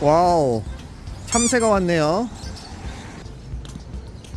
Wow 참새가 왔네요.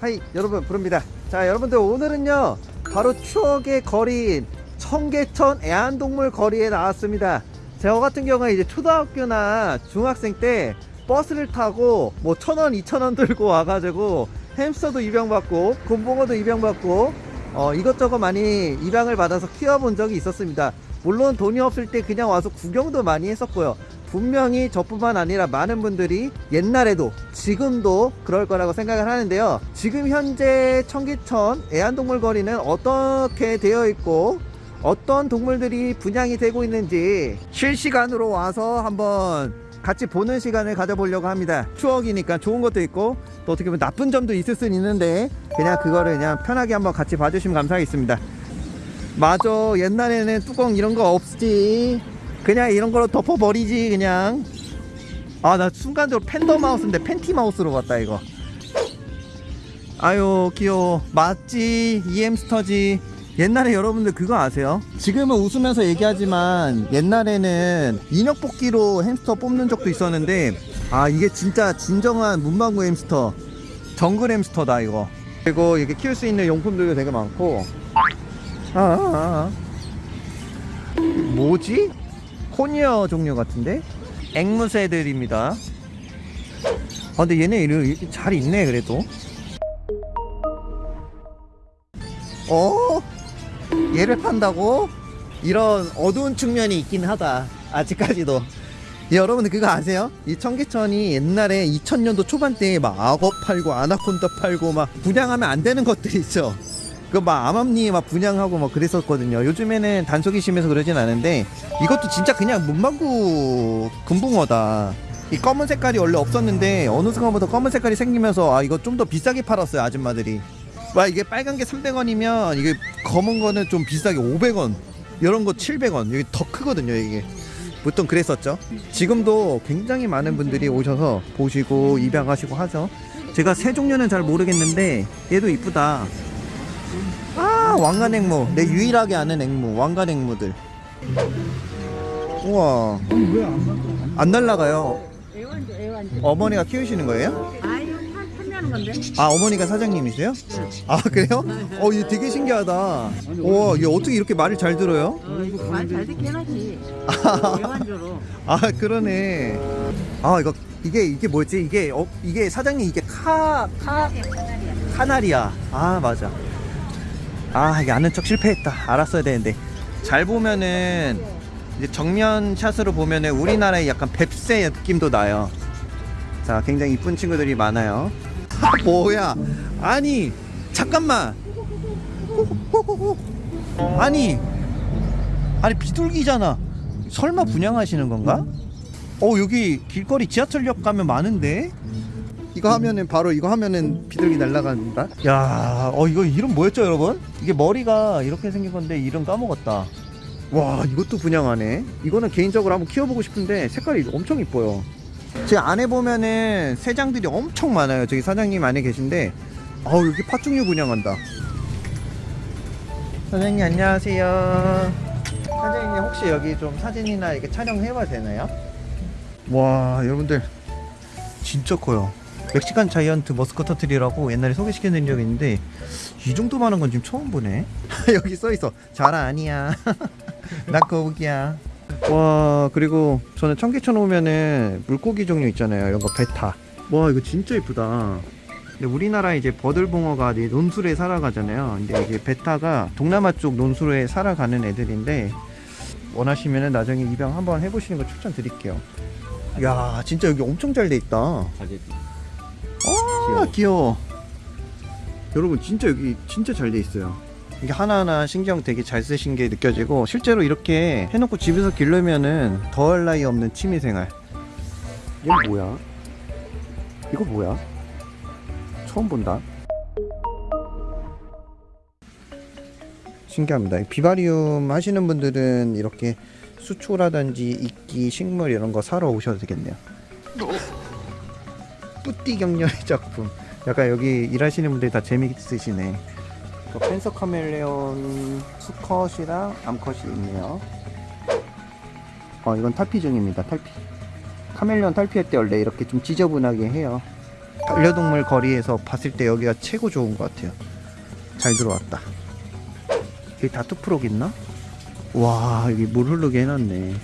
Hi 여러분 브르입니다. 자 여러분들 오늘은요 바로 추억의 거리인 청계천 애완동물 거리에 나왔습니다. 저 같은 경우에 이제 초등학교나 중학생 때 버스를 타고 뭐 천원 이천원 들고 와가지고 햄스터도 입양받고 금붕어도 입양받고 어 이것저것 많이 입양을 받아서 키워본 적이 있었습니다. 물론 돈이 없을 때 그냥 와서 구경도 많이 했었고요. 분명히 저뿐만 아니라 많은 분들이 옛날에도 지금도 그럴 거라고 생각을 하는데요. 지금 현재 청계천 애완동물 거리는 어떻게 되어 있고 어떤 동물들이 분양이 되고 있는지 실시간으로 와서 한번 같이 보는 시간을 가져보려고 합니다. 추억이니까 좋은 것도 있고 또 어떻게 보면 나쁜 점도 있을 수는 있는데 그냥 그거를 그냥 편하게 한번 같이 봐주시면 감사하겠습니다. 맞아. 옛날에는 뚜껑 이런 거 없지. 그냥 이런 걸로 덮어버리지 그냥. 아 나 순간적으로 팬더 마우스인데 팬티 마우스로 봤다 이거. 아유 귀여워. 맞지. 이 햄스터지 옛날에 여러분들 그거 아세요? 지금은 웃으면서 얘기하지만 옛날에는 인형 뽑기로 햄스터 뽑는 적도 있었는데 아 이게 진짜 진정한 문방구 햄스터 정글 햄스터다 이거 그리고 이렇게 키울 수 있는 용품들도 되게 많고 아, 아, 아. 뭐지? 코니어 종류 같은데? 앵무새들입니다 아 근데 얘네 이렇게 잘 있네 그래도 어? 얘를 판다고? 이런 어두운 측면이 있긴 하다 아직까지도. 예, 여러분들 그거 아세요? 이 청계천이 옛날에 2000년도 초반대에 막 악어 팔고 아나콘다 팔고 막 분양하면 안 되는 것들이 있죠. 그 막 암암리 막 분양하고 막 그랬었거든요. 요즘에는 단속이 심해서 그러진 않은데 이것도 진짜 그냥 문방구 금붕어다. 이 검은 색깔이 원래 없었는데 어느 순간부터 검은 색깔이 생기면서 아 이거 좀 더 비싸게 팔았어요 아줌마들이 와 이게 빨간 게 300원이면 이게 검은 거는 좀 비싸게 500원 이런 거 700원. 여기 더 크거든요 이게. 보통 그랬었죠. 지금도 굉장히 많은 분들이 오셔서 보시고 입양하시고 하죠. 제가 새 종류는 잘 모르겠는데 얘도 이쁘다. 아 왕관 앵무. 내 유일하게 아는 앵무 왕관 앵무들. 우와. 안 날라가요? 어머니가 키우시는 거예요? 판매하는 건데 아 어머니가 사장님이세요? 아 그래요? 어 이거 되게 신기하다. 와얘 어떻게 이렇게 말을 잘 들어요? 말잘 듣게 해놨지. 애완주로 아 그러네. 아 이거 이게 이게 뭐지? 이게 어 이게 사장님 이게 카 카 카나리아. 아 맞아. 아 이게 아는 척 실패했다. 알았어야 되는데. 잘 보면은 이제 정면 샷으로 보면은 우리나라의 약간 뱁새 느낌도 나요. 자 굉장히 이쁜 친구들이 많아요. 아, 뭐야? 아니 잠깐만. 아니 아니 비둘기잖아. 설마 분양하시는 건가? 어 여기 길거리 지하철역 가면 많은데? 이거 하면은 바로 이거 하면은 비둘기 날아간다? 야 어 이거 이름 뭐였죠 여러분? 이게 머리가 이렇게 생긴 건데 이름 까먹었다. 와 이것도 분양하네. 이거는 개인적으로 한번 키워보고 싶은데 색깔이 엄청 이뻐요 제 안에 보면은 새장들이 엄청 많아요. 저기 사장님 안에 계신데. 아우 여기 파충류 분양한다. 사장님 안녕하세요. 사장님 혹시 여기 좀 사진이나 이렇게 촬영해봐도 되나요? 와 여러분들. 진짜 커요. Mexican giant musk turtle이라고 옛날에 소개시켜드린 적이 있는데 이 정도 많은 건 지금 처음 보네. 여기 써있어. 자라 아니야. 나 거북이야 와 그리고 저는 청계천 오면은 물고기 종류 있잖아요. 이런 거 betta. 와 이거 진짜 이쁘다. 근데 우리나라 이제 버들봉어가 이제 논술에 살아가잖아요. 근데 이게 베타가 동남아 쪽 논술에 살아가는 애들인데 원하시면은 나중에 입양 한번 해보시는 거 추천드릴게요. 야 진짜 여기 엄청 잘 돼 있다. 아 귀여워. 여러분 진짜 여기 진짜 잘 돼 있어요 이게 하나하나 신경 되게 잘 쓰신 게 느껴지고 실제로 이렇게 해놓고 집에서 기르면은 더할 나위 없는 취미생활. 얘 뭐야? 이거 뭐야? 처음 본다. 신기합니다. 비바리움 하시는 분들은 이렇게 수초라든지 이끼 식물 이런 거 사러 오셔도 되겠네요. 뿌띠 경련의 작품. 약간 여기 일하시는 분들이 다 재미있으시네 또 펜서 카멜레온 수컷이랑 암컷이 있네요. 어, 이건 탈피 중입니다. 탈피. 카멜레온 탈피할 때 원래 이렇게 좀 지저분하게 해요. 반려동물 거리에서 봤을 때 여기가 최고 좋은 것 같아요. 잘 들어왔다. 여기 다투프록 있나? 와, 여기 물 흐르게 해놨네.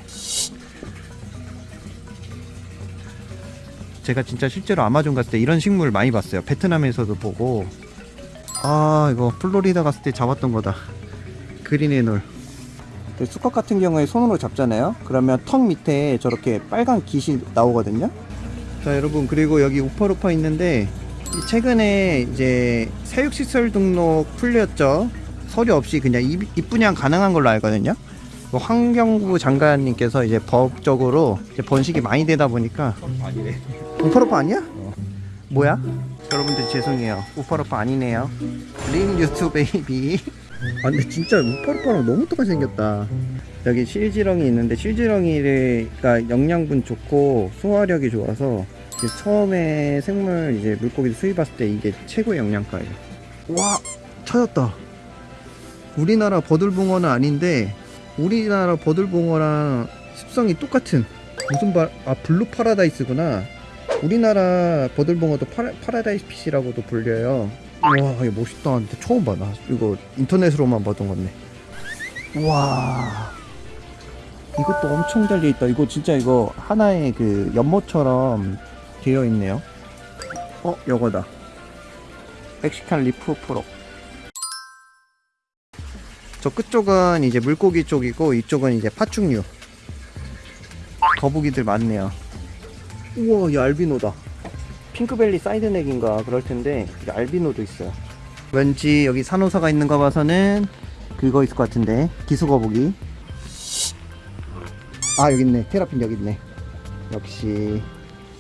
제가 진짜 실제로 아마존 갔을 때 이런 식물 많이 봤어요. 베트남에서도 보고. 아, 이거 플로리다 갔을 때 잡았던 거다. 그린 애놀. 그 수컷 같은 경우에 손으로 잡잖아요. 그러면 턱 밑에 저렇게 빨간 깃이 나오거든요. 자, 여러분 그리고 여기 우퍼루퍼 있는데 이 최근에 이제 사육시설 등록 풀렸죠. 서류 없이 그냥 입, 입분양 가능한 걸로 알거든요. 그 환경부 장관님께서 이제 법적으로 이제 번식이 많이 되다 보니까 우퍼루퍼 아니야? 뭐야? 여러분들 죄송해요. 우퍼루퍼 아니네요. Ring newt baby. 아 근데 진짜 우파루파랑 너무 똑같이 생겼다. 여기 실지렁이 있는데 실지렁이가 영양분 좋고 소화력이 좋아서 처음에 생물 이제 물고기 수입 왔을 때 이게 최고의 영양가예요. 와 찾았다. 우리나라 버들붕어는 아닌데 우리나라 버들붕어랑 습성이 똑같은 무슨 바, 아 blue paradise구나. 우리나라 버들붕어도 파라, paradise fish라고도 불려요. 와 이거 멋있다. 근데 처음 봐. 나 이거 인터넷으로만 보던 건데. 와 이것도 엄청 잘돼 있다. 이거 진짜 이거 하나의 그 연못처럼 되어 있네요. 어, 요거다. Mexican leaf frog. 저 끝쪽은 이제 물고기 쪽이고 이쪽은 이제 파충류. 거북이들 많네요. 우와, 이 알비노다. 핑크벨리 사이드넥인가 그럴 텐데 이 알비노도 있어요. 왠지 여기 산호사가 있는 거 봐서는 그거 있을 것 같은데 기수거북이. 아 여기 있네. 테라핀 여기 있네. 역시.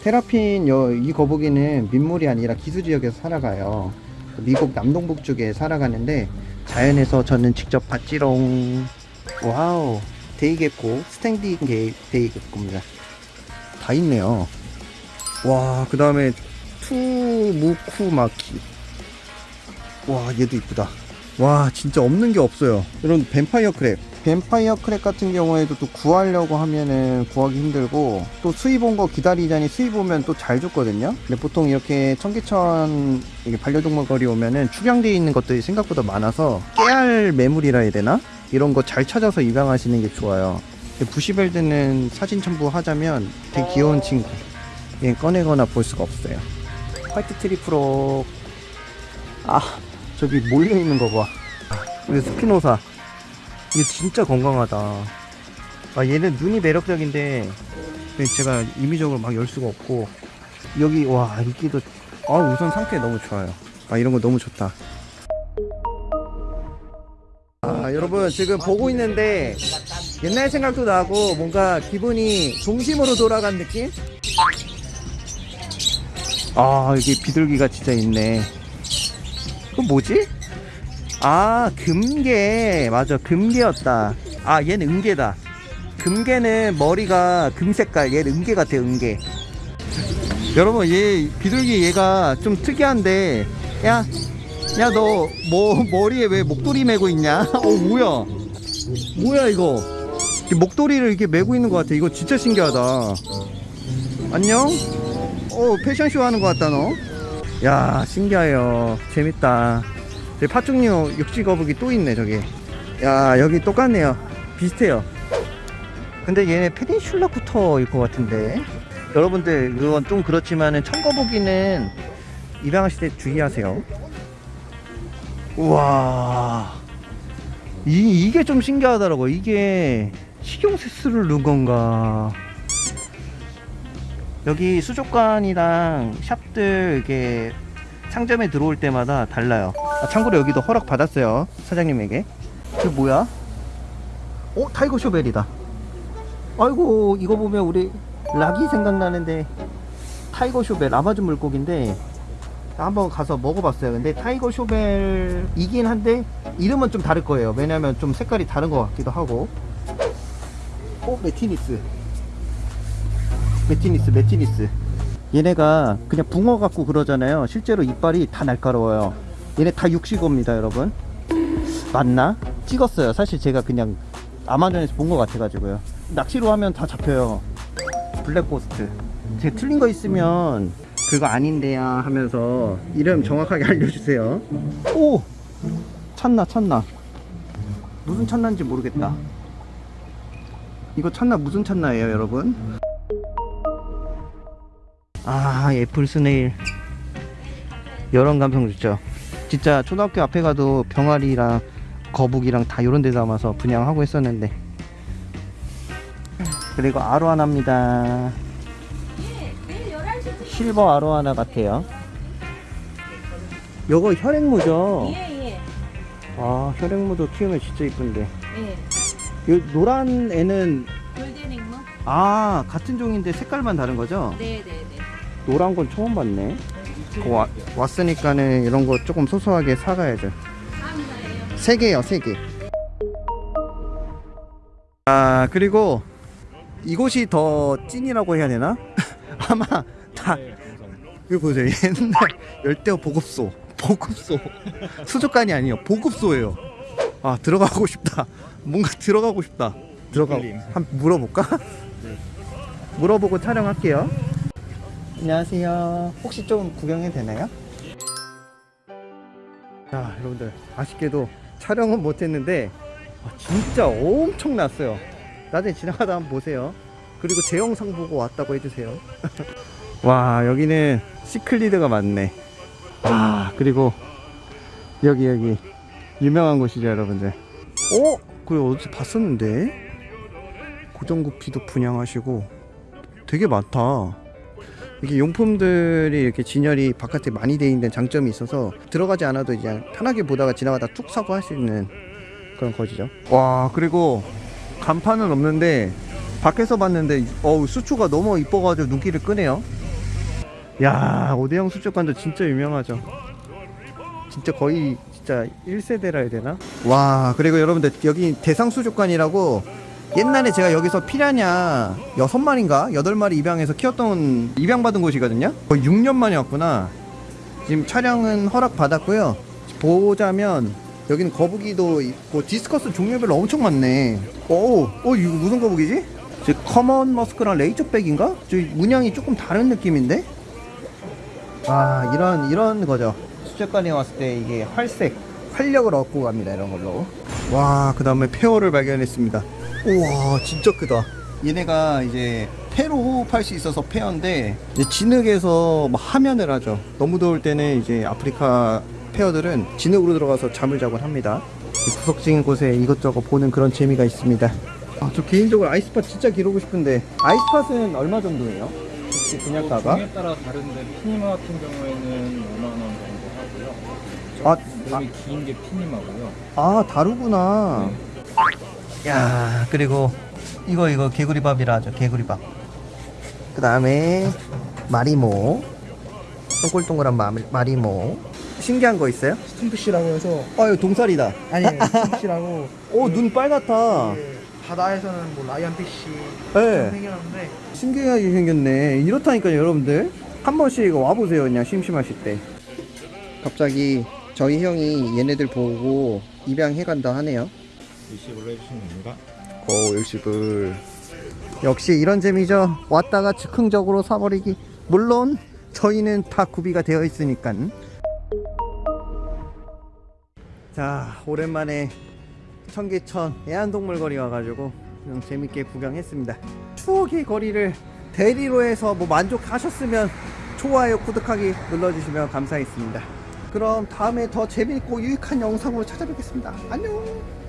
테라핀 여, 이 거북이는 민물이 아니라 기수 지역에서 살아가요. 미국 남동북 쪽에 살아가는데 자연에서 저는 직접 봤지롱. Wow. Day gecko standing 게, day gecko입니다. 다 있네요 와 그 다음에 투무쿠마키. 와 얘도 이쁘다. 와 진짜 없는 게 없어요. 이런 vampire crab. Vampire crab 같은 경우에도 또 구하려고 하면은 구하기 힘들고 또 수입 온 거 기다리자니 수입 오면 또 잘 죽거든요? 근데 보통 이렇게 청계천 이게 반려동물 거리 오면은 축양되어 있는 것들이 생각보다 많아서 깨알 매물이라 해야 되나? 이런 거 잘 찾아서 입양하시는 게 좋아요. Bushveld는 사진 첨부하자면 되게 귀여운 친구 얘 꺼내거나 볼 수가 없어요 white tree frog 아 저기 몰려 있는 거 봐. 우리 스피노사. 이게 진짜 건강하다. 아 얘는 눈이 매력적인데 제가 임의적으로 막 열 수가 없고 여기 와 인기도 아 우선 상태 너무 좋아요. 아 이런 거 너무 좋다. 아 여러분 지금 보고 있는데 옛날 생각도 나고 뭔가 기분이 동심으로 돌아간 느낌? 아 여기 비둘기가 진짜 있네. 그 뭐지? 아 금괴. 맞아 금괴였다. 아 얘는 은괴다. 금괴는 머리가 금색깔. 얘는 은괴 같아 은괴. 여러분 얘 비둘기 얘가 좀 특이한데 야 야 너 뭐 머리에 왜 목도리 메고 있냐? 어 뭐야? 뭐야 이거? 목도리를 이렇게 메고 있는 것 같아. 이거 진짜 신기하다. 안녕 어 패션쇼 하는 것 같다 너. 야 신기해요. 재밌다. 저기 파충류 육지거북이 또 있네 저기. 야 여기 똑같네요. 비슷해요. 근데 얘네 페닌슐라쿠터일 것 같은데. 여러분들 그건 좀 그렇지만은 청거북이는 입양하실 때 주의하세요. 우와. 이, 이게 좀 신기하더라고. 이게 식용세수를 넣은 건가 여기 수족관이랑 샵들 이게 상점에 들어올 때마다 달라요. 아, 참고로 여기도 허락 받았어요. 사장님에게. 이게 뭐야? 어, tiger shovel이다. 아이고, 이거 보면 우리 락이 생각나는데 tiger shovel 아마존 물고기인데 한번 가서 먹어봤어요. 근데 tiger shovel이긴 한데 이름은 좀 다를 거예요. 왜냐면 좀 색깔이 다른 것 같기도 하고. 어, 메티니스. 메티니스 메티니스 얘네가 그냥 붕어 같고 그러잖아요 실제로 이빨이 다 날카로워요 얘네 다 육식어입니다 여러분 맞나? 찍었어요. 사실 제가 그냥 아마존에서 본 것 같아가지고요. 낚시로 하면 다 잡혀요. 블랙고스트. 제가 틀린 거 있으면 그거 아닌데야 하면서 이름 정확하게 알려주세요. 오! 찾나 찾나. 무슨 찾나인지 모르겠다. 이거 찾나 무슨 찾나예요, 여러분? 아, 애플 스네일. 여러 감성 좋죠. 진짜 초등학교 앞에 가도 병아리랑 거북이랑 다 이런 데 담아서 분양하고 했었는데. 그리고 아로하나입니다. 실버 아로하나 같아요. 요거 혈액무죠? 예예. 아, 혈액무도 키우면 진짜 이쁜데. 예. 요 노란 애는 골든 앵무? 아, 같은 종인데 색깔만 다른 거죠? 네네네. 노란 건 처음 봤네. 그 와, 왔으니까는 이런 거 조금 소소하게 사가야죠. 세 개요, 세 개. 아, 그리고 이곳이 더 찐이라고 해야 되나? 아마 다 이거 보세요. 옛날 열대어 보급소. 보급소. 수족관이 아니에요. 보급소예요. 아, 들어가고 싶다. 뭔가 들어가고 싶다. 들어가. 한 물어볼까? 물어보고 촬영할게요. 안녕하세요. 혹시 좀 구경해도 되나요? 자, 여러분들 아쉽게도 촬영은 못했는데 아, 진짜 엄청 났어요. 나중에 지나가다 한번 보세요. 그리고 제 영상 보고 왔다고 해주세요. 와, 여기는 시클리드가 많네. 와, 그리고 여기 여기 유명한 곳이죠, 여러분들. 어? 그래 어디서 봤었는데? 고정구피도 분양하시고 되게 많다. 이게 용품들이 이렇게 진열이 바깥에 많이 돼 있는 장점이 있어서 들어가지 않아도 이제 편하게 보다가 지나가다 툭 사고 할 수 있는 그런 거지죠. 와 그리고 간판은 없는데 밖에서 봤는데 어우 수초가 너무 이뻐가지고 눈길을 끄네요. 야 오대영 수족관도 진짜 유명하죠. 진짜 거의 진짜 1세대라 해야 되나? 와 그리고 여러분들 여기 대상수족관이라고 옛날에 제가 여기서 피라냐 여섯 마리인가 여덟 마리 입양해서 키웠던 입양받은 곳이거든요. 거의 6년 만에 왔구나. 지금 촬영은 허락 받았고요. 보자면 여기는 거북이도 있고 discus 종류별로 엄청 많네. 오, 어 이거 무슨 거북이지? 저 common musk랑 razorback인가? 저 문양이 조금 다른 느낌인데? 아 이런 이런 거죠. 수족관에 왔을 때 이게 활색, 활력을 얻고 갑니다 이런 걸로. 와, 그 다음에 폐어를 발견했습니다. 우와, 진짜 크다. 얘네가 이제 폐로 호흡할 수 있어서 폐어인데 이제 진흙에서 막 하면을 하죠. 너무 더울 때는 이제 아프리카 폐어들은 진흙으로 들어가서 잠을 자곤 합니다. 이 구석진 곳에 이것저것 보는 그런 재미가 있습니다. 아, 저 개인적으로 아이스팟 진짜 기르고 싶은데 아이스팟은 얼마 정도예요? 혹시 분양가가? 종에 따라 다른데 피니마 같은 경우에는 5만 원 정도 하고요. 아, 몸이 긴게 피니마고요. 아 다르구나 야 그리고 이거 이거 개구리밥이라 하죠 개구리밥. 그 다음에 마리모. 동글동글한 마, 마리모. 신기한 거 있어요? 스팀피쉬라고 해서 아 이거 동살이다. 아니 스팀피쉬라고. 오눈 빨갛다. 그 바다에서는 뭐 라이언피쉬 네. 생겼는데. 신기하게 생겼네. 이렇다니까요 여러분들. 한 번씩 와보세요 그냥 심심하실 때. 갑자기 저희 형이 얘네들 보고 입양해간다 하네요 일식으로 해주시면 됩니다. 오 일식을. 역시 이런 재미죠. 왔다가 즉흥적으로 사버리기. 물론 저희는 다 구비가 되어 있으니까 자 오랜만에 청계천 애완동물 거리 와가지고 좀 재밌게 구경했습니다. 추억의 거리를 대리로 해서 뭐 만족하셨으면 좋아요 구독하기 눌러주시면 감사하겠습니다. 그럼 다음에 더 재밌고 유익한 영상으로 찾아뵙겠습니다. 안녕